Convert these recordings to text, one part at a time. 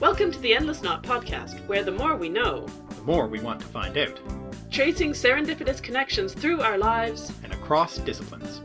Welcome to the Endless Knot podcast, where the more we know, the more we want to find out, tracing serendipitous connections through our lives and across disciplines.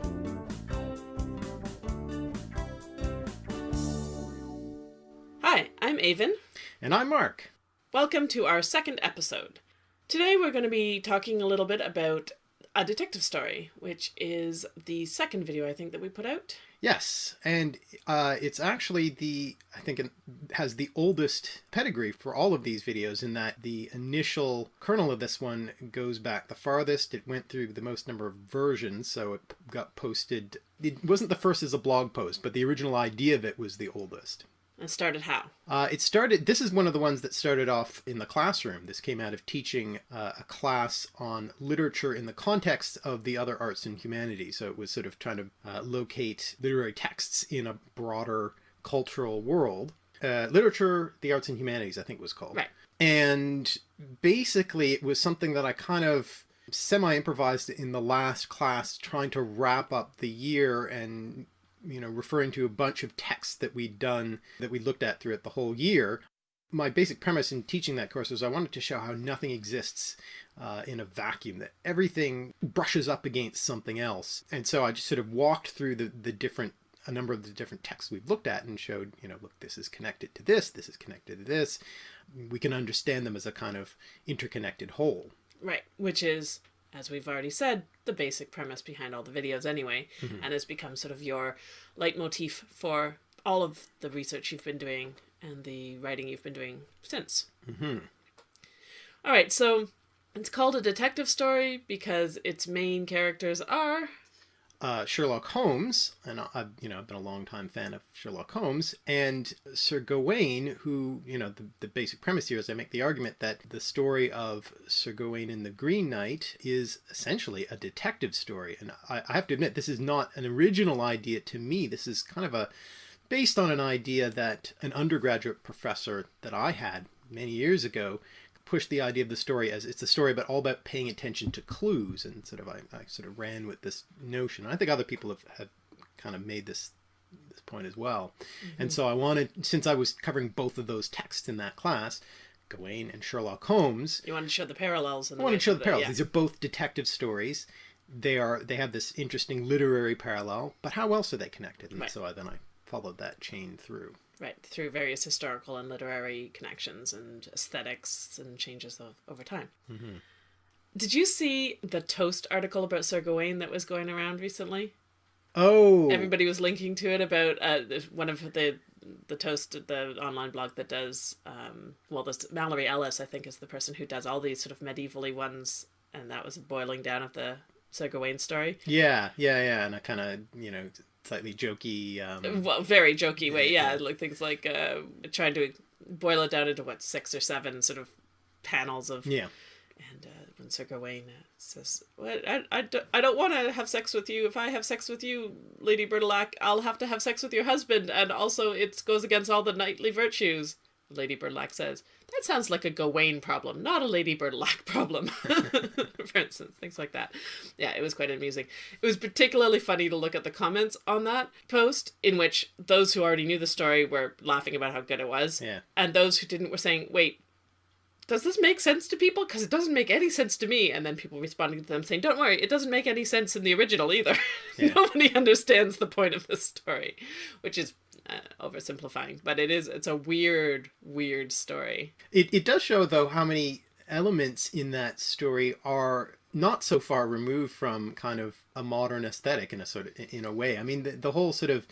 Hi, I'm Aven. And I'm Mark. Welcome to our second episode. Today we're going to be talking a little bit about a detective story, which is the second video I think that we put out. Yes, and uh, it's actually the, I think it has the oldest pedigree for all of these videos in that the initial kernel of this one goes back the farthest. It went through the most number of versions, so it got posted. It wasn't the first as a blog post, but the original idea of it was the oldest. And started how? Uh, it started, this is one of the ones that started off in the classroom. This came out of teaching uh, a class on literature in the context of the other arts and humanities. So it was sort of trying to uh, locate literary texts in a broader cultural world. Uh, literature, the arts and humanities, I think was called. Right. And basically it was something that I kind of semi-improvised in the last class trying to wrap up the year and you know, referring to a bunch of texts that we'd done that we looked at throughout the whole year. My basic premise in teaching that course was I wanted to show how nothing exists uh, in a vacuum, that everything brushes up against something else. And so I just sort of walked through the, the different a number of the different texts we've looked at and showed, you know, look, this is connected to this, this is connected to this. We can understand them as a kind of interconnected whole. Right, which is as we've already said, the basic premise behind all the videos anyway, mm-hmm. and has become sort of your leitmotif for all of the research you've been doing and the writing you've been doing since. Mm-hmm. All right, so it's called a detective story because its main characters are uh, Sherlock Holmes, and I've you know I've been a long time fan of Sherlock Holmes, and Sir Gawain, who you know the the basic premise here is I make the argument that the story of Sir Gawain and the Green Knight is essentially a detective story, and I, I have to admit this is not an original idea to me. This is kind of a based on an idea that an undergraduate professor that I had many years ago push the idea of the story as it's a story but all about paying attention to clues and sort of I, I sort of ran with this notion. I think other people have, have kind of made this this point as well. Mm-hmm. And so I wanted since I was covering both of those texts in that class, Gawain and Sherlock Holmes. You want to show the parallels. I want to show the parallels. Yeah. These are both detective stories. They are they have this interesting literary parallel, but how else are they connected? And right. so I, then I followed that chain through. Right, through various historical and literary connections and aesthetics and changes of, over time. Mm-hmm. Did you see the Toast article about Sir Gawain that was going around recently? Oh, everybody was linking to it about uh, one of the the Toast, the online blog that does. Um, well, this Mallory Ellis, I think, is the person who does all these sort of medievally ones, and that was a boiling down of the Sir Gawain story. Yeah, yeah, yeah, and I kind of you know slightly jokey. Um, well, very jokey way, yeah. yeah. Like things like uh, trying to boil it down into what six or seven sort of panels of yeah. And uh, when Sir Gawain uh, says, "What I, I, don't, I don't want to have sex with you. If I have sex with you, Lady Bertilac, I'll have to have sex with your husband, and also it goes against all the knightly virtues." Lady Bertilac says, that sounds like a Gawain problem, not a Lady Bertilac problem, for instance, things like that. Yeah, it was quite amusing. It was particularly funny to look at the comments on that post, in which those who already knew the story were laughing about how good it was, yeah. and those who didn't were saying, wait, does this make sense to people? Because it doesn't make any sense to me. And then people responding to them saying, don't worry, it doesn't make any sense in the original either. Yeah. Nobody understands the point of this story, which is uh, oversimplifying, but it is it's a weird, weird story. It it does show though how many elements in that story are not so far removed from kind of a modern aesthetic in a sort of in a way. I mean, the, the whole sort of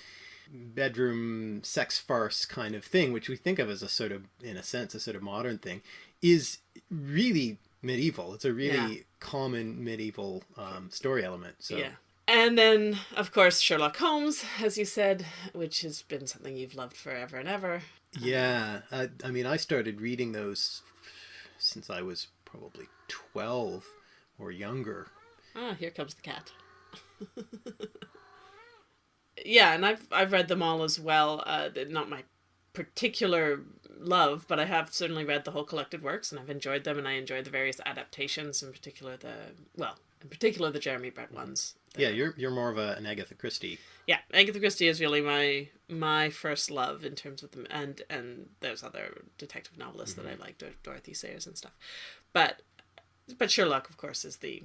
bedroom sex farce kind of thing, which we think of as a sort of, in a sense, a sort of modern thing, is really medieval. It's a really yeah. common medieval um, story element. So yeah. And then, of course, Sherlock Holmes, as you said, which has been something you've loved forever and ever. Yeah, I, I mean, I started reading those since I was probably 12 or younger. Ah, here comes the cat. yeah, and I've I've read them all as well. Uh, not my particular love, but I have certainly read the whole collected works, and I've enjoyed them, and I enjoy the various adaptations, in particular the well, in particular the Jeremy Brett ones. Yeah, you're you're more of a, an Agatha Christie. Yeah, Agatha Christie is really my my first love in terms of them, and and there's other detective novelists mm-hmm. that I like, Dor- Dorothy Sayers and stuff, but but Sherlock, of course, is the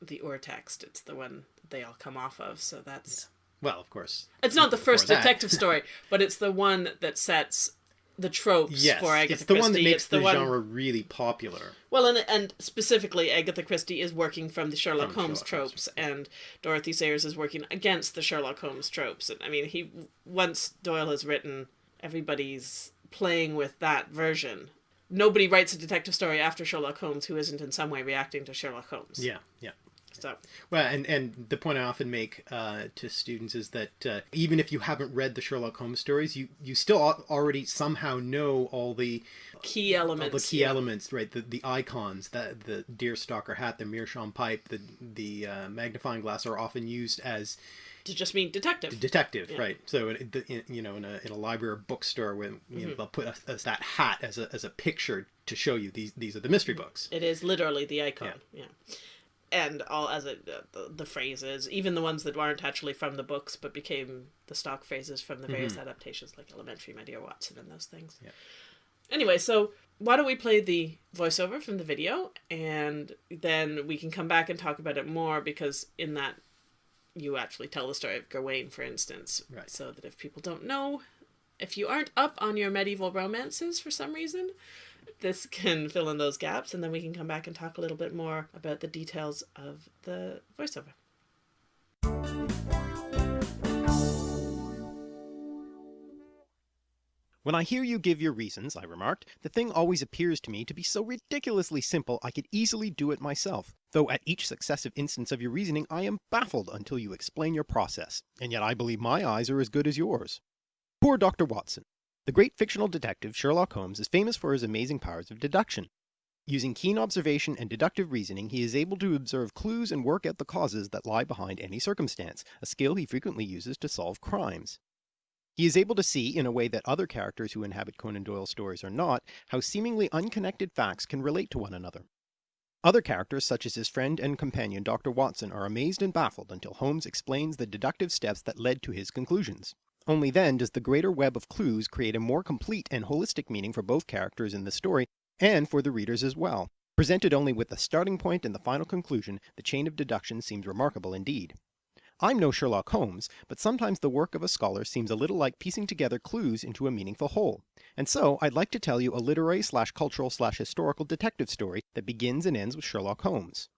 the ur-text. It's the one they all come off of, so that's. Yeah. Well, of course. It's not the first detective story, but it's the one that sets the tropes yes, for Agatha it's the Christie. one that makes it's the, the one... genre really popular. Well, and and specifically, Agatha Christie is working from the Sherlock from Holmes Sherlock tropes, Holmes. and Dorothy Sayers is working against the Sherlock Holmes tropes. And I mean, he once Doyle has written, everybody's playing with that version. Nobody writes a detective story after Sherlock Holmes who isn't in some way reacting to Sherlock Holmes. Yeah, yeah. So well, and and the point I often make uh, to students is that uh, even if you haven't read the Sherlock Holmes stories, you you still already somehow know all the key elements. All the key yeah. elements, right? The the icons, that the deerstalker hat, the meerschaum pipe, the the uh, magnifying glass are often used as to just mean detective. Detective, yeah. right? So, in, in, you know, in a, in a library or bookstore, when you mm-hmm. know, they'll put a, as that hat as a, as a picture to show you these these are the mystery books. It is literally the icon. Yeah. yeah and all as it uh, the, the, phrases, even the ones that weren't actually from the books but became the stock phrases from the various mm-hmm. adaptations, like Elementary, My Dear Watson, and those things. Yeah. Anyway, so why don't we play the voiceover from the video, and then we can come back and talk about it more because in that you actually tell the story of Gawain, for instance, right. so that if people don't know, if you aren't up on your medieval romances for some reason, this can fill in those gaps, and then we can come back and talk a little bit more about the details of the voiceover. When I hear you give your reasons, I remarked, the thing always appears to me to be so ridiculously simple I could easily do it myself, though at each successive instance of your reasoning I am baffled until you explain your process, and yet I believe my eyes are as good as yours. Poor Dr. Watson. The great fictional detective Sherlock Holmes is famous for his amazing powers of deduction. Using keen observation and deductive reasoning, he is able to observe clues and work out the causes that lie behind any circumstance, a skill he frequently uses to solve crimes. He is able to see, in a way that other characters who inhabit Conan Doyle stories are not, how seemingly unconnected facts can relate to one another. Other characters, such as his friend and companion Dr. Watson, are amazed and baffled until Holmes explains the deductive steps that led to his conclusions. Only then does the greater web of clues create a more complete and holistic meaning for both characters in the story, and for the readers as well. Presented only with the starting point and the final conclusion, the chain of deduction seems remarkable indeed. I'm no Sherlock Holmes, but sometimes the work of a scholar seems a little like piecing together clues into a meaningful whole. And so I'd like to tell you a literary slash cultural slash historical detective story that begins and ends with Sherlock Holmes.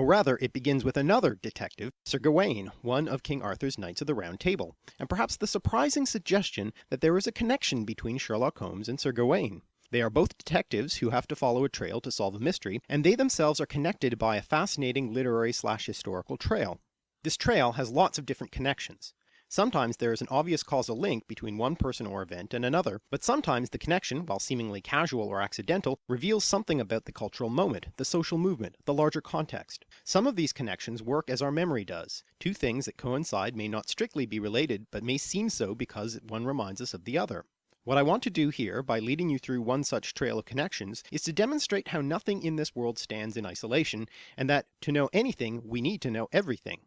Or rather, it begins with another detective, Sir Gawain, one of King Arthur's Knights of the Round Table, and perhaps the surprising suggestion that there is a connection between Sherlock Holmes and Sir Gawain. They are both detectives who have to follow a trail to solve a mystery, and they themselves are connected by a fascinating literary slash historical trail. This trail has lots of different connections. Sometimes there is an obvious causal link between one person or event and another, but sometimes the connection, while seemingly casual or accidental, reveals something about the cultural moment, the social movement, the larger context. Some of these connections work as our memory does. Two things that coincide may not strictly be related, but may seem so because one reminds us of the other. What I want to do here, by leading you through one such trail of connections, is to demonstrate how nothing in this world stands in isolation, and that to know anything, we need to know everything.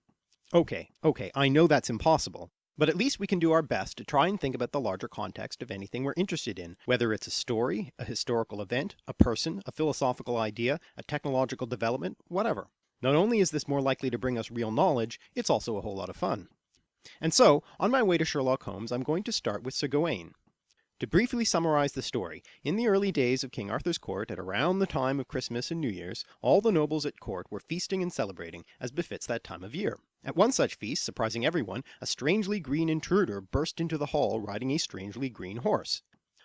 Okay, okay, I know that's impossible, but at least we can do our best to try and think about the larger context of anything we're interested in, whether it's a story, a historical event, a person, a philosophical idea, a technological development, whatever. Not only is this more likely to bring us real knowledge, it's also a whole lot of fun. And so, on my way to Sherlock Holmes, I'm going to start with Sir Gawain, to briefly summarize the story, in the early days of King Arthur's court, at around the time of Christmas and New Year's, all the nobles at court were feasting and celebrating, as befits that time of year. At one such feast, surprising everyone, a strangely green intruder burst into the hall riding a strangely green horse.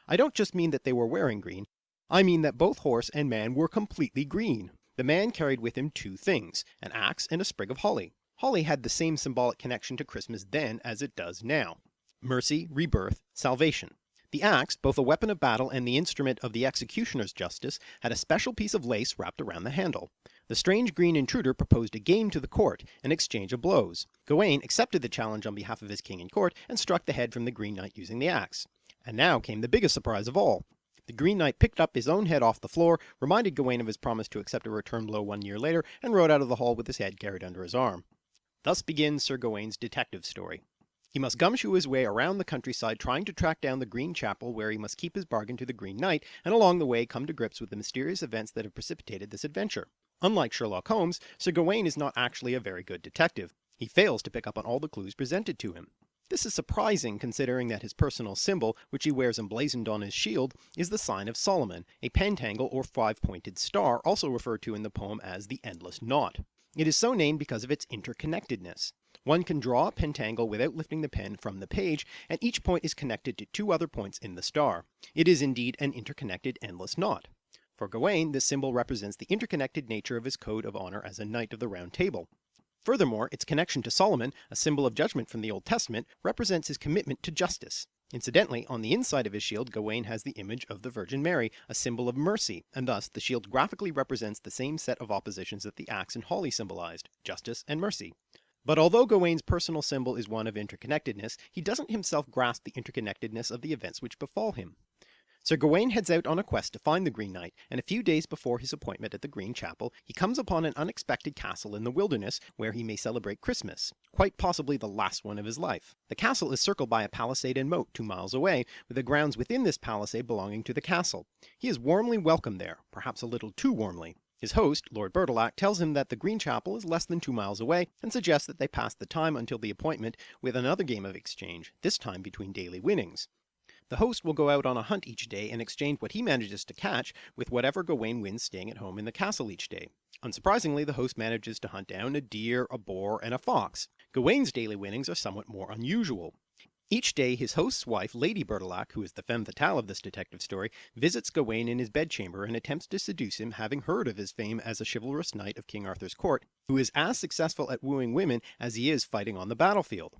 I don't just mean that they were wearing green, I mean that both horse and man were completely green. The man carried with him two things, an axe and a sprig of holly. Holly had the same symbolic connection to Christmas then as it does now. Mercy, rebirth, salvation. The axe, both a weapon of battle and the instrument of the executioner's justice, had a special piece of lace wrapped around the handle. The strange green intruder proposed a game to the court, an exchange of blows. Gawain accepted the challenge on behalf of his king and court, and struck the head from the Green Knight using the axe. And now came the biggest surprise of all. The Green Knight picked up his own head off the floor, reminded Gawain of his promise to accept a return blow one year later, and rode out of the hall with his head carried under his arm. Thus begins Sir Gawain's detective story. He must gumshoe his way around the countryside trying to track down the Green Chapel where he must keep his bargain to the Green Knight, and along the way come to grips with the mysterious events that have precipitated this adventure. Unlike Sherlock Holmes, Sir Gawain is not actually a very good detective. He fails to pick up on all the clues presented to him. This is surprising considering that his personal symbol, which he wears emblazoned on his shield, is the sign of Solomon, a pentangle or five-pointed star, also referred to in the poem as the Endless Knot. It is so named because of its interconnectedness. One can draw a pentangle without lifting the pen from the page, and each point is connected to two other points in the star. It is indeed an interconnected endless knot. For Gawain, this symbol represents the interconnected nature of his code of honor as a knight of the Round Table. Furthermore, its connection to Solomon, a symbol of judgment from the Old Testament, represents his commitment to justice. Incidentally, on the inside of his shield Gawain has the image of the Virgin Mary, a symbol of mercy, and thus the shield graphically represents the same set of oppositions that the axe and holly symbolized, justice and mercy. But although Gawain's personal symbol is one of interconnectedness, he doesn't himself grasp the interconnectedness of the events which befall him. Sir Gawain heads out on a quest to find the Green Knight, and a few days before his appointment at the Green Chapel, he comes upon an unexpected castle in the wilderness where he may celebrate Christmas, quite possibly the last one of his life. The castle is circled by a palisade and moat two miles away, with the grounds within this palisade belonging to the castle. He is warmly welcomed there, perhaps a little too warmly. His host, Lord Bertilac, tells him that the Green Chapel is less than two miles away, and suggests that they pass the time until the appointment with another game of exchange, this time between daily winnings. The host will go out on a hunt each day and exchange what he manages to catch with whatever Gawain wins staying at home in the castle each day. Unsurprisingly, the host manages to hunt down a deer, a boar, and a fox. Gawain's daily winnings are somewhat more unusual. Each day his host's wife, Lady Bertilac, who is the femme fatale of this detective story, visits Gawain in his bedchamber and attempts to seduce him having heard of his fame as a chivalrous knight of King Arthur's court, who is as successful at wooing women as he is fighting on the battlefield.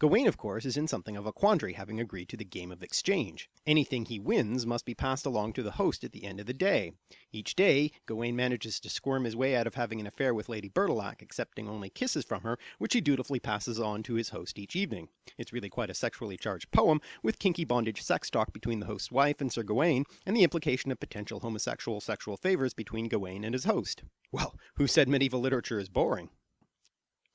Gawain, of course, is in something of a quandary having agreed to the game of exchange. Anything he wins must be passed along to the host at the end of the day. Each day, Gawain manages to squirm his way out of having an affair with Lady Bertilac, accepting only kisses from her, which he dutifully passes on to his host each evening. It's really quite a sexually charged poem, with kinky bondage sex talk between the host's wife and Sir Gawain, and the implication of potential homosexual sexual favors between Gawain and his host. Well, who said medieval literature is boring?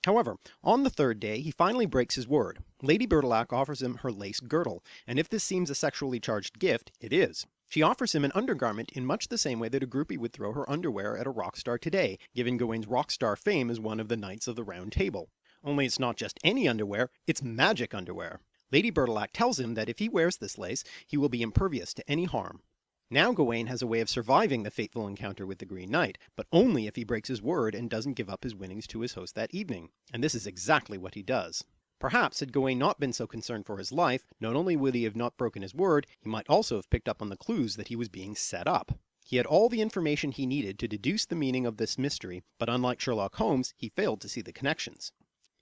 However, on the third day he finally breaks his word. Lady Bertilac offers him her lace girdle, and if this seems a sexually charged gift, it is. She offers him an undergarment in much the same way that a groupie would throw her underwear at a rock star today, giving Gawain's rock star fame as one of the Knights of the Round Table. Only it's not just any underwear, it's magic underwear. Lady Bertilac tells him that if he wears this lace, he will be impervious to any harm. Now Gawain has a way of surviving the fateful encounter with the Green Knight, but only if he breaks his word and doesn't give up his winnings to his host that evening, and this is exactly what he does. Perhaps had Gawain not been so concerned for his life, not only would he have not broken his word, he might also have picked up on the clues that he was being set up. He had all the information he needed to deduce the meaning of this mystery, but unlike Sherlock Holmes, he failed to see the connections.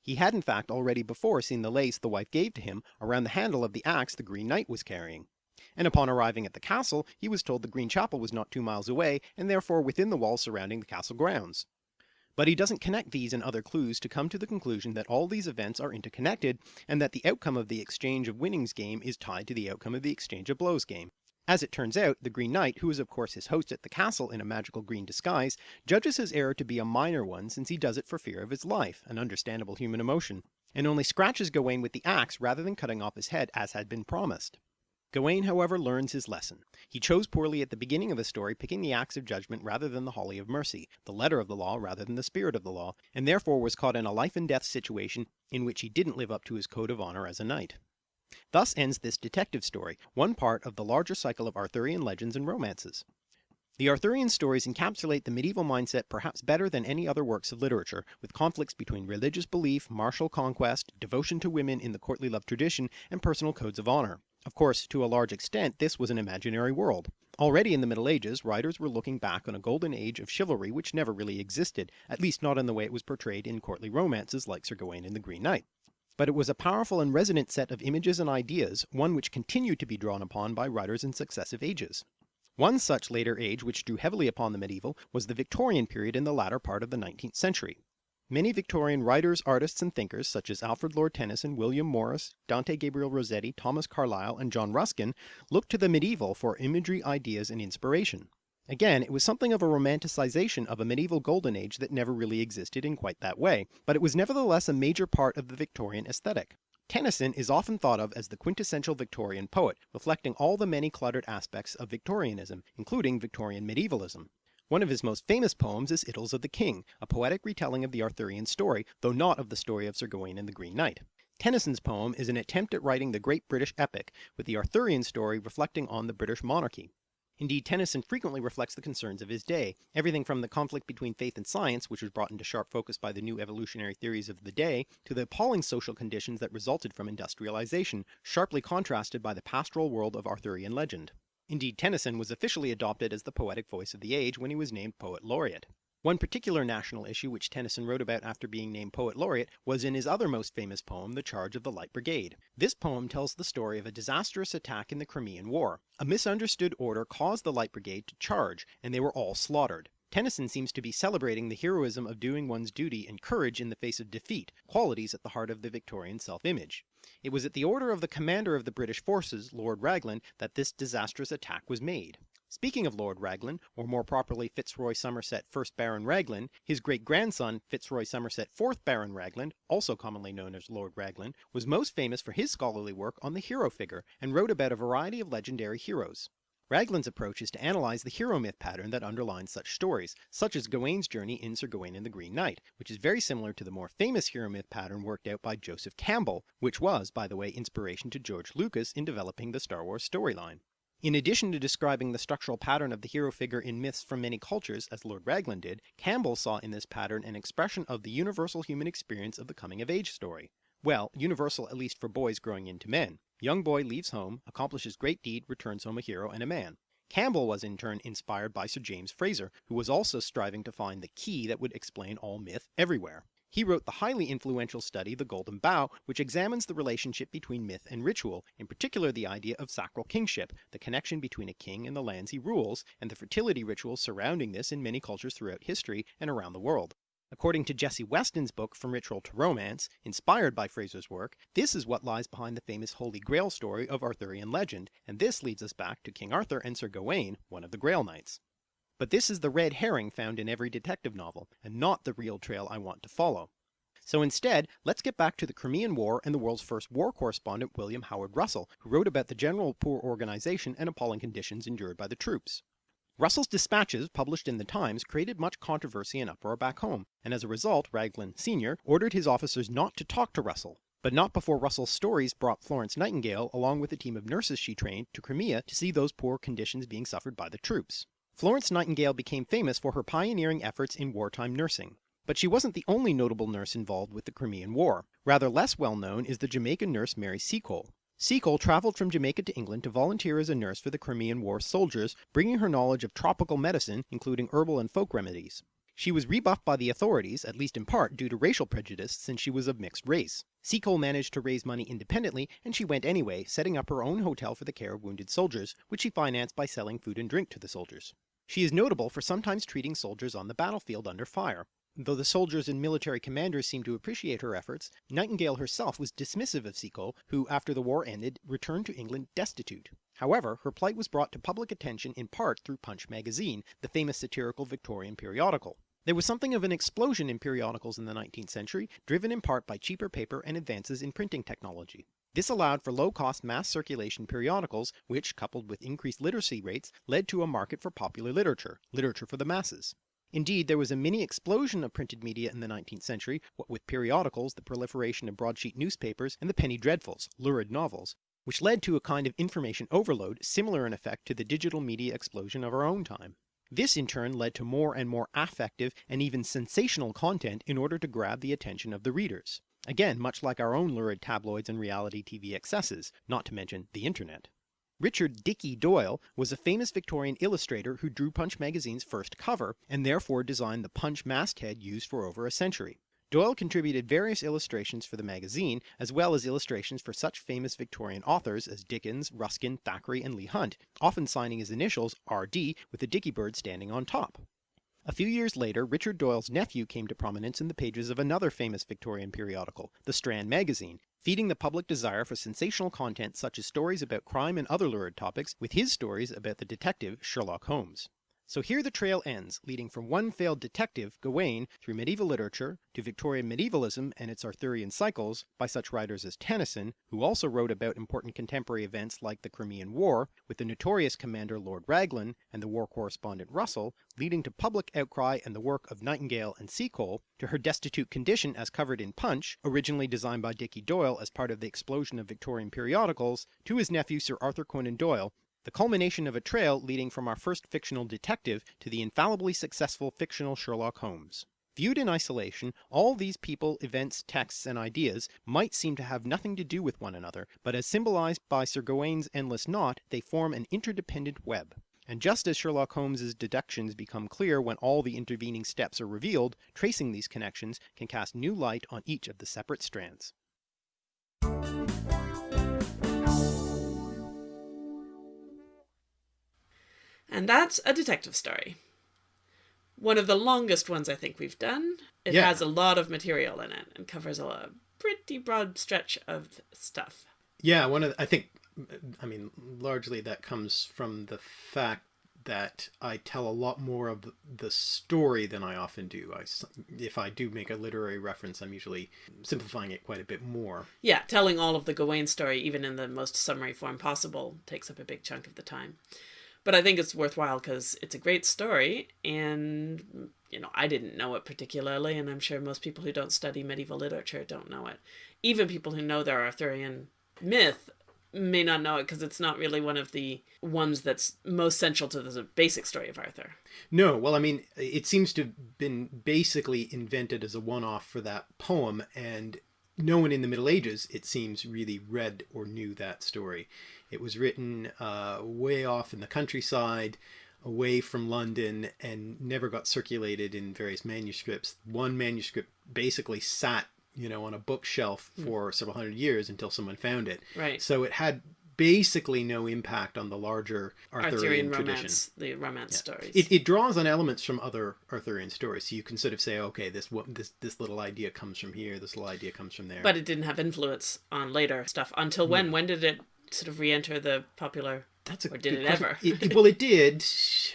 He had in fact already before seen the lace the wife gave to him around the handle of the axe the Green Knight was carrying and upon arriving at the castle he was told the Green Chapel was not two miles away and therefore within the walls surrounding the castle grounds. But he doesn't connect these and other clues to come to the conclusion that all these events are interconnected and that the outcome of the exchange of winnings game is tied to the outcome of the exchange of blows game. As it turns out, the Green Knight, who is of course his host at the castle in a magical green disguise, judges his error to be a minor one since he does it for fear of his life, an understandable human emotion, and only scratches Gawain with the axe rather than cutting off his head as had been promised. Gawain however learns his lesson. He chose poorly at the beginning of the story picking the axe of judgment rather than the holly of mercy, the letter of the law rather than the spirit of the law, and therefore was caught in a life and death situation in which he didn't live up to his code of honor as a knight. Thus ends this detective story, one part of the larger cycle of Arthurian legends and romances. The Arthurian stories encapsulate the medieval mindset perhaps better than any other works of literature, with conflicts between religious belief, martial conquest, devotion to women in the courtly love tradition, and personal codes of honor. Of course, to a large extent this was an imaginary world. Already in the Middle Ages, writers were looking back on a golden age of chivalry which never really existed, at least not in the way it was portrayed in courtly romances like Sir Gawain and the Green Knight. But it was a powerful and resonant set of images and ideas, one which continued to be drawn upon by writers in successive ages. One such later age which drew heavily upon the medieval was the Victorian period in the latter part of the 19th century. Many Victorian writers, artists, and thinkers, such as Alfred Lord Tennyson, William Morris, Dante Gabriel Rossetti, Thomas Carlyle, and John Ruskin, looked to the medieval for imagery, ideas, and inspiration. Again, it was something of a romanticization of a medieval golden age that never really existed in quite that way, but it was nevertheless a major part of the Victorian aesthetic. Tennyson is often thought of as the quintessential Victorian poet, reflecting all the many cluttered aspects of Victorianism, including Victorian medievalism. One of his most famous poems is Idylls of the King, a poetic retelling of the Arthurian story, though not of the story of Sir Gawain and the Green Knight. Tennyson's poem is an attempt at writing the great British epic, with the Arthurian story reflecting on the British monarchy. Indeed, Tennyson frequently reflects the concerns of his day, everything from the conflict between faith and science, which was brought into sharp focus by the new evolutionary theories of the day, to the appalling social conditions that resulted from industrialization, sharply contrasted by the pastoral world of Arthurian legend. Indeed, Tennyson was officially adopted as the poetic voice of the age when he was named Poet Laureate. One particular national issue which Tennyson wrote about after being named Poet Laureate was in his other most famous poem, The Charge of the Light Brigade. This poem tells the story of a disastrous attack in the Crimean War. A misunderstood order caused the Light Brigade to charge, and they were all slaughtered. Tennyson seems to be celebrating the heroism of doing one's duty and courage in the face of defeat, qualities at the heart of the Victorian self-image. It was at the order of the commander of the British forces, Lord Raglan, that this disastrous attack was made. Speaking of Lord Raglan, or more properly Fitzroy Somerset 1st Baron Raglan, his great-grandson Fitzroy Somerset 4th Baron Raglan, also commonly known as Lord Raglan, was most famous for his scholarly work on the hero figure, and wrote about a variety of legendary heroes. Raglan's approach is to analyze the hero myth pattern that underlines such stories, such as Gawain's journey in Sir Gawain and the Green Knight, which is very similar to the more famous hero myth pattern worked out by Joseph Campbell, which was, by the way, inspiration to George Lucas in developing the Star Wars storyline. In addition to describing the structural pattern of the hero figure in myths from many cultures, as Lord Raglan did, Campbell saw in this pattern an expression of the universal human experience of the coming of age story. Well, universal at least for boys growing into men. Young boy leaves home, accomplishes great deed, returns home a hero and a man. Campbell was in turn inspired by Sir James Frazer, who was also striving to find the key that would explain all myth everywhere. He wrote the highly influential study The Golden Bough, which examines the relationship between myth and ritual, in particular the idea of sacral kingship, the connection between a king and the lands he rules, and the fertility rituals surrounding this in many cultures throughout history and around the world. According to Jessie Weston's book From Ritual to Romance, inspired by Frazer's work, this is what lies behind the famous Holy Grail story of Arthurian legend, and this leads us back to King Arthur and Sir Gawain, one of the Grail Knights. But this is the red herring found in every detective novel, and not the real trail I want to follow. So instead, let's get back to the Crimean War and the world's first war correspondent William Howard Russell, who wrote about the general poor organization and appalling conditions endured by the troops. Russell's dispatches, published in the Times, created much controversy and uproar back home, and as a result Raglan Sr. ordered his officers not to talk to Russell. But not before Russell's stories brought Florence Nightingale, along with a team of nurses she trained, to Crimea to see those poor conditions being suffered by the troops. Florence Nightingale became famous for her pioneering efforts in wartime nursing. But she wasn't the only notable nurse involved with the Crimean War. Rather less well known is the Jamaican nurse Mary Seacole. Seacole travelled from Jamaica to England to volunteer as a nurse for the Crimean War soldiers, bringing her knowledge of tropical medicine, including herbal and folk remedies. She was rebuffed by the authorities, at least in part due to racial prejudice since she was of mixed race. Seacole managed to raise money independently, and she went anyway, setting up her own hotel for the care of wounded soldiers, which she financed by selling food and drink to the soldiers. She is notable for sometimes treating soldiers on the battlefield under fire. Though the soldiers and military commanders seemed to appreciate her efforts, Nightingale herself was dismissive of Seacole, who after the war ended returned to England destitute. However, her plight was brought to public attention in part through Punch magazine, the famous satirical Victorian periodical. There was something of an explosion in periodicals in the 19th century, driven in part by cheaper paper and advances in printing technology. This allowed for low-cost mass circulation periodicals, which, coupled with increased literacy rates, led to a market for popular literature, literature for the masses. Indeed, there was a mini explosion of printed media in the 19th century, what with periodicals, the proliferation of broadsheet newspapers, and the penny dreadfuls, lurid novels, which led to a kind of information overload similar in effect to the digital media explosion of our own time. This in turn led to more and more affective and even sensational content in order to grab the attention of the readers. Again, much like our own lurid tabloids and reality TV excesses, not to mention the internet. Richard Dickey Doyle was a famous Victorian illustrator who drew Punch magazine's first cover, and therefore designed the Punch masthead used for over a century. Doyle contributed various illustrations for the magazine, as well as illustrations for such famous Victorian authors as Dickens, Ruskin, Thackeray, and Leigh Hunt, often signing his initials RD with the Dicky bird standing on top. A few years later, Richard Doyle's nephew came to prominence in the pages of another famous Victorian periodical, the Strand magazine, feeding the public desire for sensational content such as stories about crime and other lurid topics with his stories about the detective Sherlock Holmes. So here the trail ends, leading from one failed detective, Gawain, through medieval literature, to Victorian medievalism and its Arthurian cycles by such writers as Tennyson, who also wrote about important contemporary events like the Crimean War, with the notorious commander Lord Raglan and the war correspondent Russell, leading to public outcry and the work of Nightingale and Seacole, to her destitute condition as covered in Punch, originally designed by Dickie Doyle as part of the explosion of Victorian periodicals, to his nephew Sir Arthur Conan Doyle, the culmination of a trail leading from our first fictional detective to the infallibly successful fictional Sherlock Holmes. Viewed in isolation, all these people, events, texts, and ideas might seem to have nothing to do with one another, but as symbolized by Sir Gawain's endless knot, they form an interdependent web. And just as Sherlock Holmes's deductions become clear when all the intervening steps are revealed, tracing these connections can cast new light on each of the separate strands. And that's a detective story. One of the longest ones I think we've done. It Yeah. has a lot of material in it and covers a pretty broad stretch of stuff. Yeah, one of the, I think, I mean, largely that comes from the fact that I tell a lot more of the story than I often do. I, if I do make a literary reference, I'm usually simplifying it quite a bit more. Yeah, telling all of the Gawain story, even in the most summary form possible, takes up a big chunk of the time. But I think it's worthwhile because it's a great story, and you know I didn't know it particularly, and I'm sure most people who don't study medieval literature don't know it. Even people who know their Arthurian myth may not know it because it's not really one of the ones that's most central to the basic story of Arthur. No, well, I mean, it seems to have been basically invented as a one off for that poem, and no one in the Middle Ages, it seems, really read or knew that story. It was written uh, way off in the countryside, away from London, and never got circulated in various manuscripts. One manuscript basically sat, you know, on a bookshelf for several hundred years until someone found it. Right. So it had basically no impact on the larger Arthurian, Arthurian tradition. romance, the romance stories. It, it draws on elements from other Arthurian stories, so you can sort of say, okay, this this this little idea comes from here, this little idea comes from there. But it didn't have influence on later stuff until when? When did it sort of re-enter the popular? that's a or did good it question. ever? It- well, it did,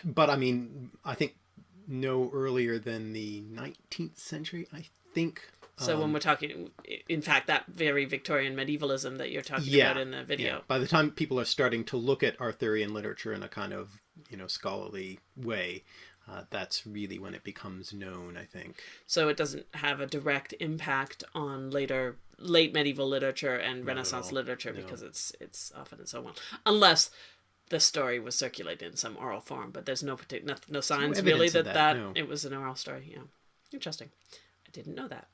but I mean, I think no earlier than the 19th century. I think. So Um, when we're talking, in fact, that very Victorian medievalism that you're talking Yeah, about in the video. Yeah. By the time people are starting to look at Arthurian literature in a kind of you know scholarly way, uh, that's really when it becomes known. I think. So it doesn't have a direct impact on later late medieval literature and at Renaissance literature No. because it's it's often and so on, unless the story was circulated in some oral form. But there's no particular no, no signs really that that, that, no. it was an oral story. Yeah, interesting. I didn't know that.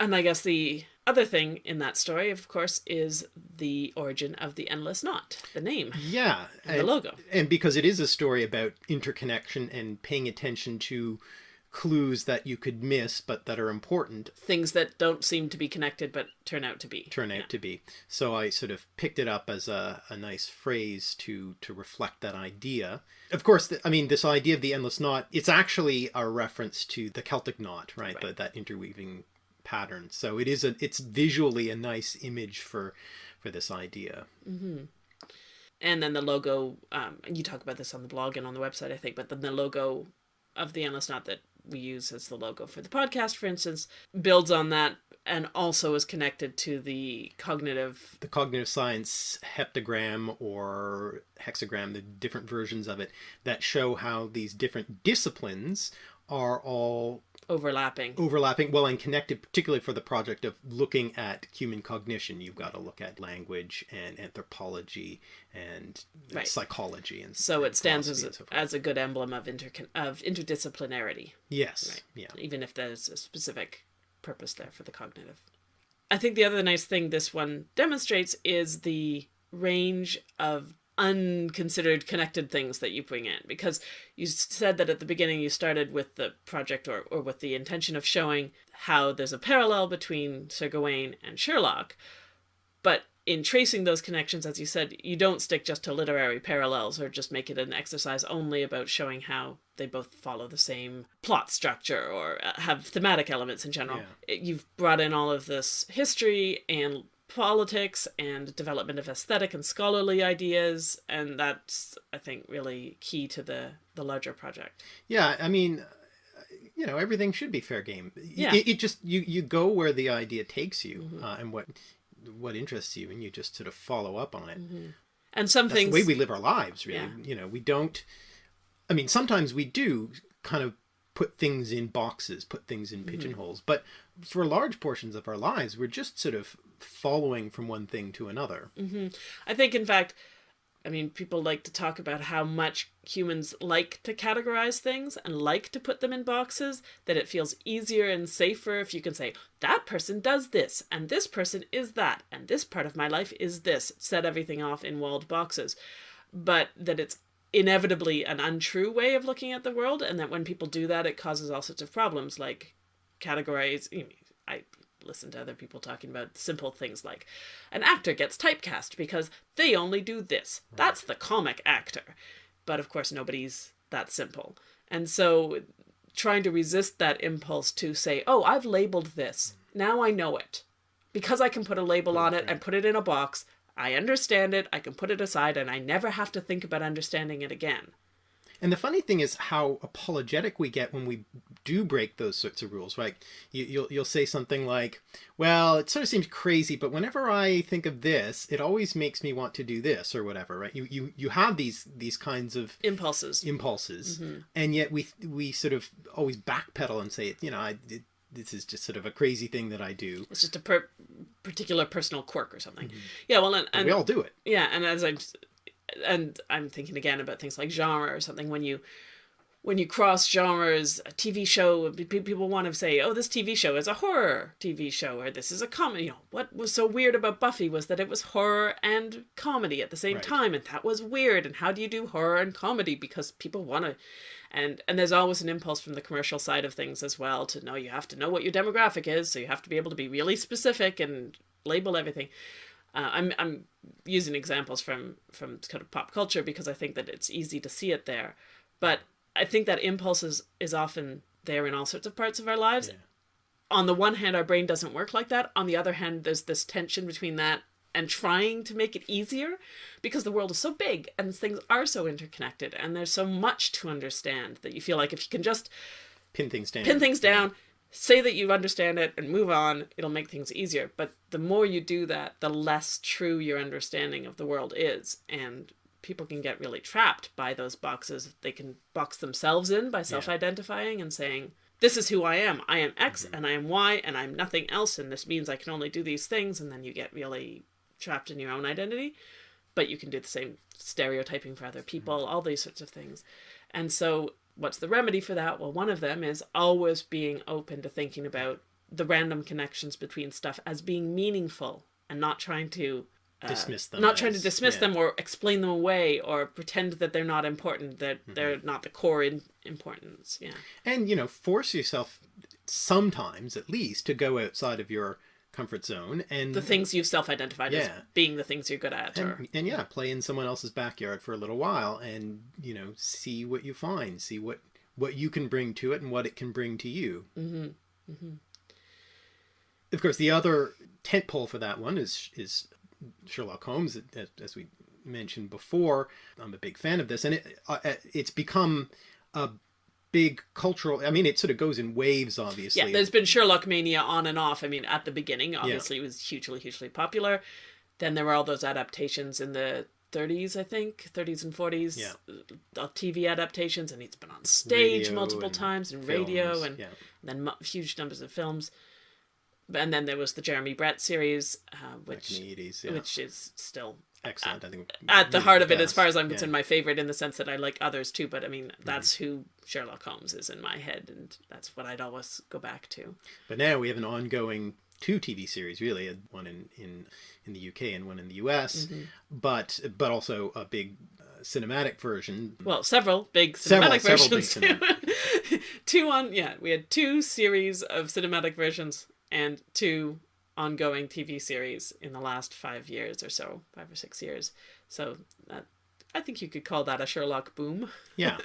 And I guess the other thing in that story, of course, is the origin of the endless knot, the name, Yeah, and the logo. and because it is a story about interconnection and paying attention to clues that you could miss but that are important Things that don't seem to be connected but turn out to be. turn out to be. So i sort of picked it up as a, a nice phrase to to reflect that idea. Of course th- i mean this idea of the endless knot it's actually a reference to the celtic knot right, Right. The, that interweaving pattern. So it is a it's visually a nice image for for this idea. And then the logo um, you talk about this on the blog and on the website i think but then the logo of the endless knot that we use as the logo for the podcast for instance builds on that and also is connected to the cognitive the cognitive science heptagram or hexagram, the different versions of it that show how these different disciplines are all overlapping overlapping, well, and connected, particularly for the project of looking at human cognition. You've got to look at language and anthropology and Right. psychology, and so and it stands as a, so as a good emblem of inter of interdisciplinarity yes, Right. yeah, even if there's a specific purpose there for the cognitive. I think the other nice thing this one demonstrates is the range of unconsidered connected things that you bring in. Because you said that at the beginning you started with the project or, or with the intention of showing how there's a parallel between Sir Gawain and Sherlock. But in tracing those connections as you said you don't stick just to literary parallels or just make it an exercise only about showing how they both follow the same plot structure or uh, have thematic elements in general. Yeah. You've brought in all of this history and politics and development of aesthetic and scholarly ideas, and that's I think really key to the the larger project. Yeah, I mean, you know, everything should be fair game. Yeah. It, it just you you go where the idea takes you uh, and what what interests you, and you just sort of follow up on it. And some That's things the way we live our lives, really. Yeah. You know, we don't. I mean, sometimes we do kind of put things in boxes, put things Mm-hmm. in pigeonholes, but for large portions of our lives, we're just sort of following from one thing to another. I think, in fact, I mean, people like to talk about how much humans like to categorize things and like to put them in boxes, that it feels easier and safer if you can say, that person does this, and this person is that, and this part of my life is this, set everything off in walled boxes. But that it's inevitably an untrue way of looking at the world, and that when people do that, it causes all sorts of problems, like categorize. you know, I listen to other people talking about simple things like an actor gets typecast because they only do this. That's the comic actor. But of course, nobody's that simple. And so trying to resist that impulse to say, oh, I've labeled this. Mm-hmm. Now I know it. Because I can put a label on it and put it in a box, I understand it, I can put it aside, and I never have to think about understanding it again. And the funny thing is how apologetic we get when we do break those sorts of rules, right? You, you'll you'll say something like, "Well, it sort of seems crazy, but whenever I think of this, it always makes me want to do this or whatever." Right? You you you have these these kinds of Impulses. impulses, Mm-hmm. and yet we we sort of always backpedal and say, "You know, I it, this is just sort of a crazy thing that I do." It's just a per- particular personal quirk or something. Mm-hmm. Yeah, well, and, and we all do it. yeah and as i'm and i'm thinking again about things like genre or something when you when you cross genres a tv show pe- pe- people want to say oh this tv show is a horror tv show or this is a comedy you know what was so weird about buffy was that it was horror and comedy at the same Right. time and that was weird and how do you do horror and comedy because people want to and and there's always an impulse from the commercial side of things as well to know you have to know what your demographic is so you have to be able to be really specific and label everything uh, I'm I'm using examples from from kind of pop culture because I think that it's easy to see it there, but I think that impulse is, is often there in all sorts of parts of our lives. On the one hand, our brain doesn't work like that. On the other hand, there's this tension between that and trying to make it easier because the world is so big and things are so interconnected and there's so much to understand that you feel like if you can just Pin things down. pin things down, say that you understand it, and move on. It'll make things easier. But the more you do that, the less true your understanding of the world is. And people can get really trapped by those boxes. They can box themselves in by self identifying and saying, This is who I am. I am X mm-hmm. and I am Y and I'm nothing else. And this means I can only do these things. And then you get really trapped in your own identity. But you can do the same stereotyping for other people, mm-hmm. all these sorts of things. And so, what's the remedy for that? Well, one of them is always being open to thinking about the random connections between stuff as being meaningful and not trying to Dismiss them not trying to dismiss yeah. them or explain them away or pretend that they're not important, that Mm-hmm. they're not the core in importance. Yeah. and you know force yourself sometimes at least to go outside of your comfort zone and The things you've self identified as being the things you're good at. or, and, and yeah play in someone else's backyard for a little while and you know see what you find see what what you can bring to it and what it can bring to you mm -hmm. mm-hmm. of course the other tent pole for that one is is sherlock holmes as, as we mentioned before i'm a big fan of this and it uh, it's become a big cultural i mean it sort of goes in waves obviously Yeah, there's been Sherlock mania on and off. I mean, at the beginning, obviously, it was hugely, hugely popular. Then there were all those adaptations in the 30s, I think, 30s and 40s, Yeah. uh, TV adaptations, and it's been on stage Radio multiple and times and radio and yeah. then huge numbers of films. And then there was the Jeremy Brett series, uh, which in the 80s yeah. which is still excellent i think at the heart of it, as far as I'm Yeah. concerned, my favorite in the sense that I like others too. But I mean, Mm-hmm. that's who Sherlock Holmes is in my head, and that's what I'd always go back to. But now we have an ongoing two TV series, really, uh, one in in, in the UK and one in the US, Mm-hmm. but but also a big uh, cinematic version. Well, several big Several- cinematic several big versions. too. two on, yeah, we had two series of cinematic versions and two ongoing TV series in the last five years or so, five or six years. So that, I think you could call that a Sherlock boom. Yeah.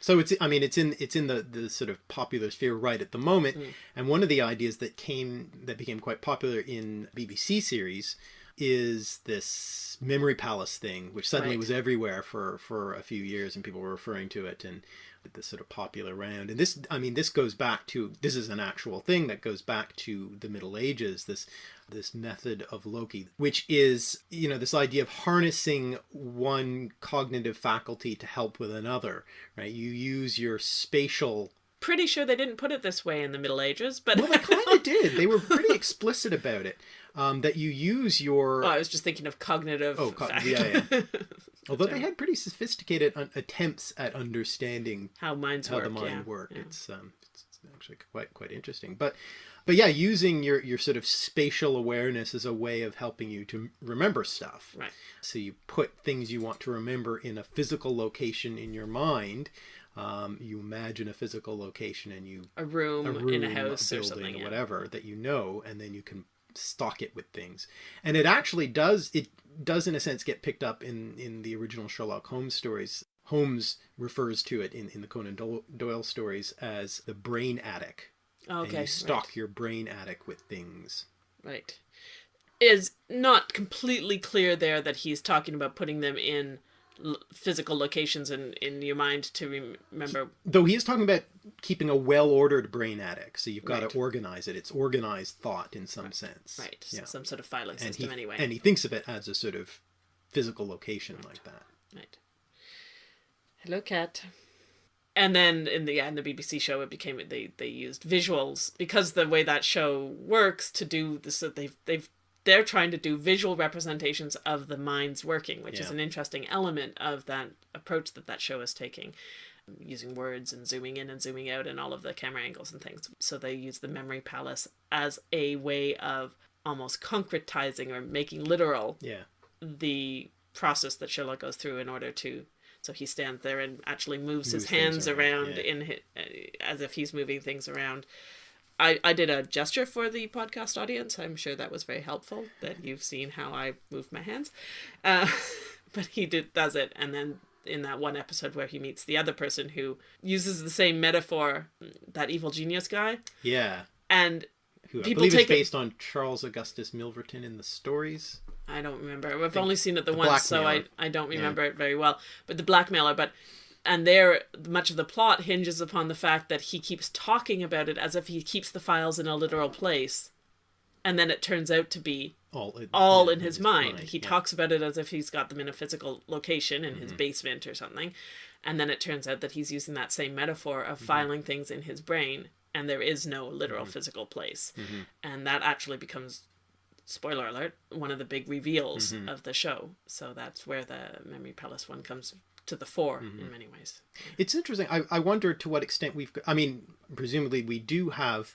So it's I mean it's in it's in the the sort of popular sphere right at the moment, Mm. and one of the ideas that came that became quite popular in BBC series is this memory palace thing, which suddenly Right. was everywhere for for a few years, and people were referring to it and this sort of popular round. And this I mean this goes back to this is an actual thing that goes back to the Middle Ages. This this method of loci, which is, you know, this idea of harnessing one cognitive faculty to help with another, right? You use your spatial. Pretty sure they didn't put it this way in the Middle Ages, but Well, they kind of did. They were pretty explicit about it. Um, that you use your. Oh, I was just thinking of cognitive. Oh, co- fact- yeah, although they had pretty sophisticated attempts at understanding How minds how work. the mind yeah. work. yeah. It's um, it's actually quite quite interesting. But but yeah, using your your sort of spatial awareness as a way of helping you to remember stuff. Right. So you put things you want to remember in a physical location in your mind. Um, you imagine a physical location and you A room, a room, in a house or building, something. or yeah. whatever that you know, and then you can stock it with things. And it actually does. It does, in a sense, get picked up in in the original Sherlock Holmes stories. Holmes refers to it in, in the Conan Doyle, stories as the brain attic. Oh, and okay. you stock your brain attic with things. Right. right. Is not completely clear there that he's talking about putting them in physical locations in, in your mind to rem- remember. Though he is talking about keeping a well-ordered brain attic, so you've got Right. to organize it. It's organized thought in some sense. Right. Yeah. Some sort of filing And system he, anyway. and he thinks of it as a sort of physical location like that. Right. Hello, cat. And then in the yeah, in the BBC show, it became they they used visuals because the way that show works to do this. So they've they've they're trying to do visual representations of the mind's working, which is an interesting element of that approach that that show is taking, using words and zooming in and zooming out and all of the camera angles and things. So they use the memory palace as a way of almost concretizing or making literal Yeah. the process that Sherlock goes through in order to. So he stands there and actually moves, his Moves things hands around, around, yeah. in hi- uh, as if he's moving things around. I, I did a gesture for the podcast audience. I'm sure that was very helpful that you've seen how I move my hands. Uh, but he did does it, and then in that one episode where he meets the other person who uses the same metaphor, that evil genius guy, Yeah. and Who I People believe is take it- based on Charles Augustus Milverton in the stories. I don't remember. I've only seen it the, the once, so I. I don't remember it very well. But the blackmailer, but and there much of the plot hinges upon the fact that he keeps talking about it as if he keeps the files in a literal place, and then it turns out to be All in, all yeah, in his mind. He yeah. Mm-hmm. talks about it as if he's got them in a physical location in his basement or something, and then it turns out that he's using that same metaphor of Mm-hmm. filing things in his brain, and there is no literal physical place, Mm-hmm. and that actually becomes spoiler alert one of the big reveals Mm-hmm. of the show so that's where the memory palace one comes to the fore Mm-hmm. in many ways It's interesting. I, I wonder to what extent we've. I mean, presumably we do have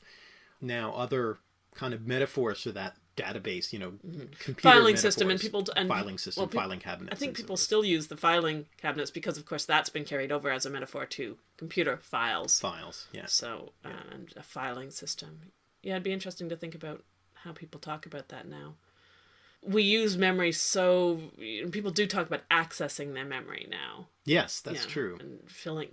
now other kind of metaphors for that database. You know, computer Mm-hmm. filing system and people and filing system, well, peop- filing cabinets. I think and so people still use the filing cabinets because, of course, that's been carried over as a metaphor to computer files. files. Yes. So, uh, and a filing system. Yeah, it'd be interesting to think about how people talk about that now. We use memory so people do talk about accessing their memory now. Yes, that's Yeah, true. And filling,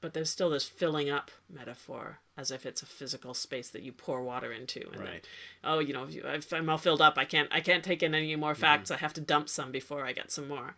but there's still this filling up metaphor as if it's a physical space that you pour water into. And then, Right. oh, you know, if, I'm all filled up, I can't, I can't take in any Mm-hmm. more facts. I have to dump some before I get some more.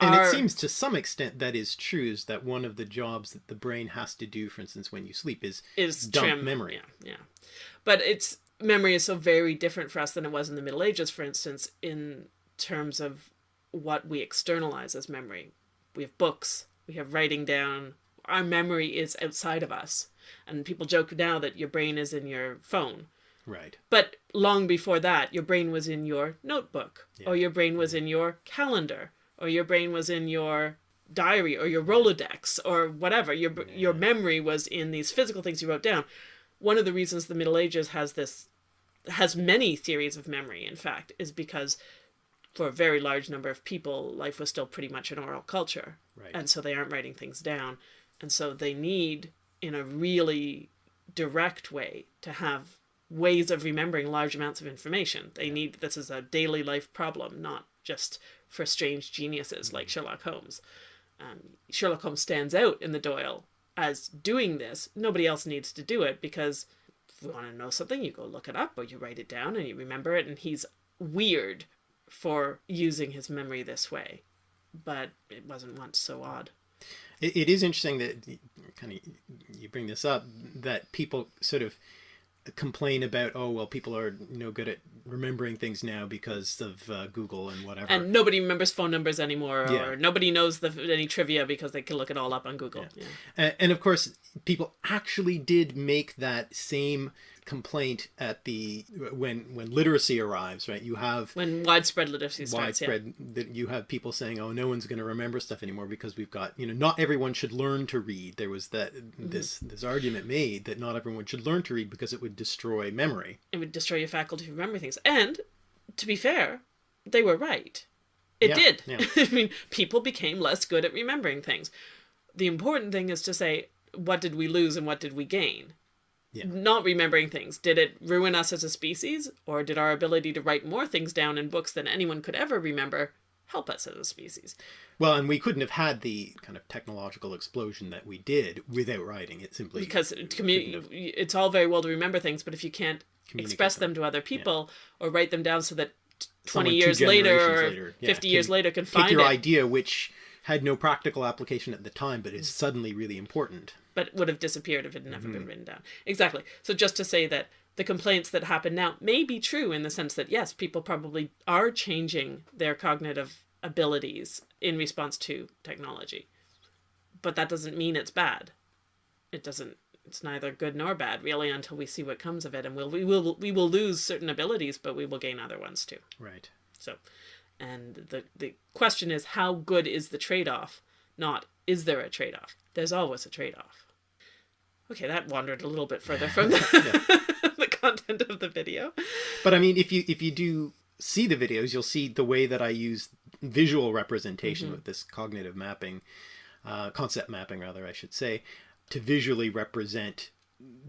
And Our- it seems to some extent that is true. Is that one of the jobs that the brain has to do, for instance, when you sleep, is is dump trim memory. Yeah, yeah. But it's memory is so very different for us than it was in the Middle Ages, for instance, in terms of what we externalize as memory. We have books, we have writing down. Our memory is outside of us, and people joke now that your brain is in your phone. right. But long before that, your brain was in your notebook, or your brain was in your calendar, or your brain was in your diary, or your Rolodex, or whatever. Your br your memory was in these physical things you wrote down. One of the reasons the Middle Ages has this has many theories of memory, in fact, is because for a very large number of people, life was still pretty much an oral culture, Right. and so they aren't writing things down, and so they need, in a really direct way, to have ways of remembering large amounts of information. They need this is a daily life problem, not just for strange geniuses like Sherlock Holmes. um, Sherlock Holmes stands out in the Doyle as doing this. Nobody else needs to do it because you want to know something, you go look it up or you write it down and you remember it. And he's weird for using his memory this way, but it wasn't once so odd. It, it is interesting that kind of you bring this up that people sort of complain about oh well people are no good at remembering things now because of uh, Google and whatever. And nobody remembers phone numbers anymore, Yeah. or nobody knows the, any trivia because they can look it all up on Google. Yeah. And, and of course, people actually did make that same complaint at the when when literacy arrives, right? You have When widespread literacy starts, widespread that you have people saying, "Oh, no one's going to remember stuff anymore because we've got you know not everyone should learn to read." There was that Mm-hmm. this this argument made that not everyone should learn to read because it would destroy memory. it would destroy your faculty of remembering things. And to be fair, they were right. It Yeah, did. yeah. I mean, people became less good at remembering things. The important thing is to say, what did we lose and what did we gain? Yeah. Not remembering things. Did it ruin us as a species? Or did our ability to write more things down in books than anyone could ever remember help us as a species? Well, and we couldn't have had the kind of technological explosion that we did without writing. It simply because it commu- it's all very well to remember things, but if you can't express them. to other people or write them down so that 20 Someone years later or later, yeah, 50 years later can find your it, idea, which had no practical application at the time, but is suddenly really important. but would have disappeared if it had never Mm-hmm. been written down. Exactly. So just to say that the complaints that happen now may be true in the sense that yes, people probably are changing their cognitive abilities in response to technology. But that doesn't mean it's bad. It doesn't it's neither good nor bad really until we see what comes of it and we'll, we will we will lose certain abilities but we will gain other ones too. Right. So, and the the question is how good is the trade-off? Not is there a trade-off? There's always a trade-off. Okay, that wandered a little bit further from the, the content of the video. But I mean, if you if you do see the videos, you'll see the way that I use visual representation with this cognitive mapping, uh, concept mapping, rather, I should say, to visually represent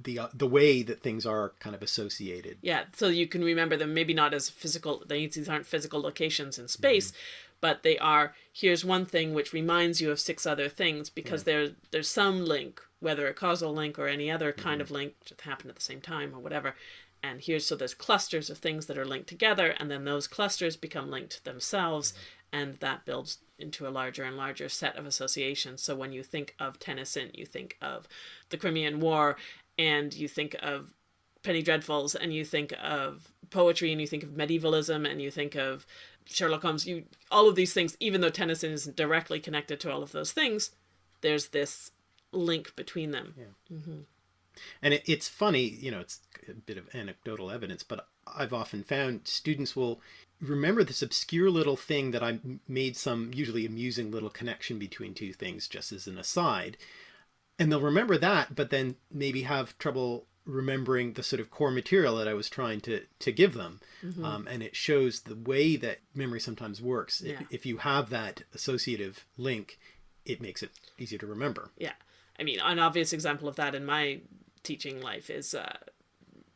the uh, the way that things are kind of associated. Yeah, so you can remember them maybe not as physical. These aren't physical locations in space, mm-hmm. but they are. Here's one thing which reminds you of six other things because there there's some link, whether a causal link or any other kind of mm-hmm. link that happened at the same time or whatever. And here's so there's clusters of things that are linked together, and then those clusters become linked themselves, mm-hmm. And that builds into a larger and larger set of associations. So when you think of Tennyson, you think of the Crimean War, and you think of Penny Dreadfuls and you think of poetry and you think of medievalism and you think of Sherlock Holmes, you all of these things, even though Tennyson isn't directly connected to all of those things, there's this link between them. Mm-hmm. And it, it's funny, you know, it's a bit of anecdotal evidence, but I've often found students will remember this obscure little thing that I made some usually amusing little connection between two things just as an aside. And they'll remember that, but then maybe have trouble remembering the sort of core material that I was trying to, to give them. Um, and it shows the way that memory sometimes works. If- If you have that associative link, it makes it easier to remember. Yeah. I mean, an obvious example of that in my teaching life is uh,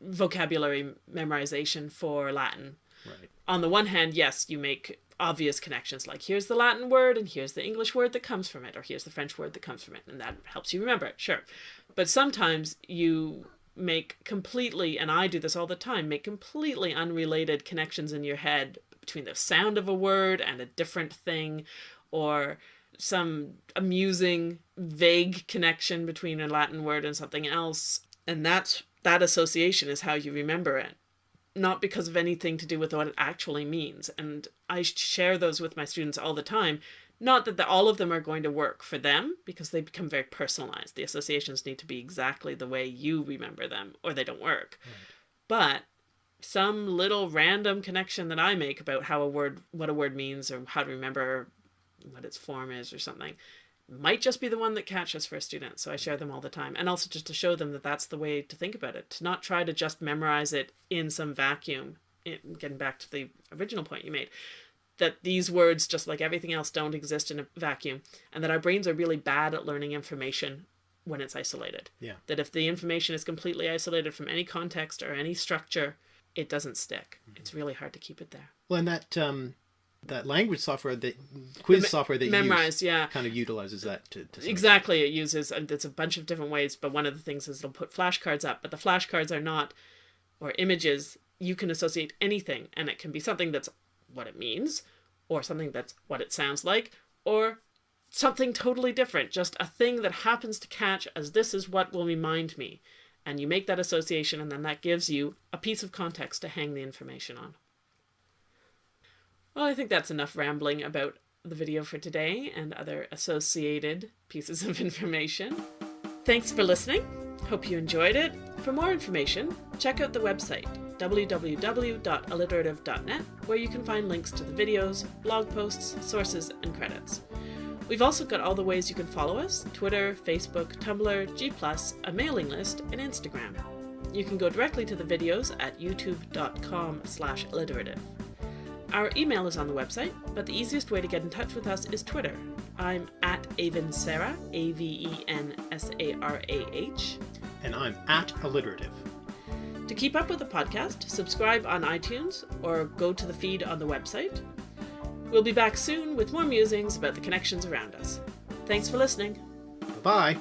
vocabulary memorization for Latin. Right. on the one hand, yes, you make obvious connections like here's the Latin word and here's the English word that comes from it, or here's the French word that comes from it, and that helps you remember it, sure. But sometimes you make completely, and I do this all the time, make completely unrelated connections in your head between the sound of a word and a different thing, or some amusing, vague connection between a Latin word and something else. And that's that association is how you remember it not because of anything to do with what it actually means. And I share those with my students all the time. Not that the, all of them are going to work for them because they become very personalized. The associations need to be exactly the way you remember them or they don't work. But some little random connection that I make about how a word, what a word means or how to remember what its form is or something might just be the one that catches for a student. So I share them all the time. And also just to show them that that's the way to think about it, to not try to just memorize it in some vacuum. It, getting back to the original point you made, that these words, just like everything else, don't exist in a vacuum, and that our brains are really bad at learning information when it's isolated. Yeah. That if the information is completely isolated from any context or any structure, it doesn't stick. It's really hard to keep it there. Well, and that um, that language software that quiz software that you Memrise, yeah. kind of utilizes that to, to Exactly, it uses and it's a bunch of different ways, but one of the things is it'll put flashcards up, but the flashcards are not or images. You can associate anything, and it can be something that's what it means, or something that's what it sounds like, or something totally different, just a thing that happens to catch as this is what will remind me. And you make that association, and then that gives you a piece of context to hang the information on. Well, I think that's enough rambling about the video for today and other associated pieces of information. Thanks for listening. Hope you enjoyed it. For more information, check out the website www.alliterative.net, where you can find links to the videos, blog posts, sources, and credits. We've also got all the ways you can follow us Twitter, Facebook, Tumblr, G, a mailing list, and Instagram. You can go directly to the videos at youtube.com slash alliterative. Our email is on the website, but the easiest way to get in touch with us is Twitter. I'm at Aven Sarah, A V E N S A R A H. And I'm at alliterative. To keep up with the podcast, subscribe on iTunes or go to the feed on the website. We'll be back soon with more musings about the connections around us. Thanks for listening. Bye.